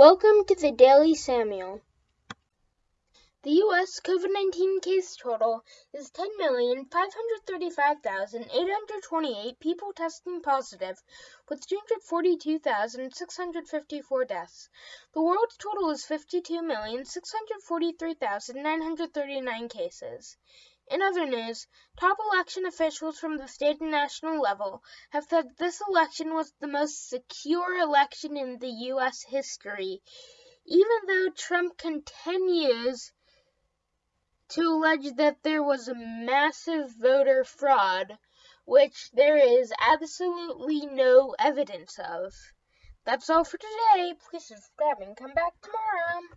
Welcome to the Daily Samuel. The U.S. COVID 19 case total is 10,535,828 people testing positive, with 242,654 deaths. The world's total is 52,643,939 cases. In other news, top election officials from the state and national level have said this election was the most secure election in the U.S. history, even though Trump continues to allege that there was a massive voter fraud, which there is absolutely no evidence of. That's all for today. Please subscribe and come back tomorrow.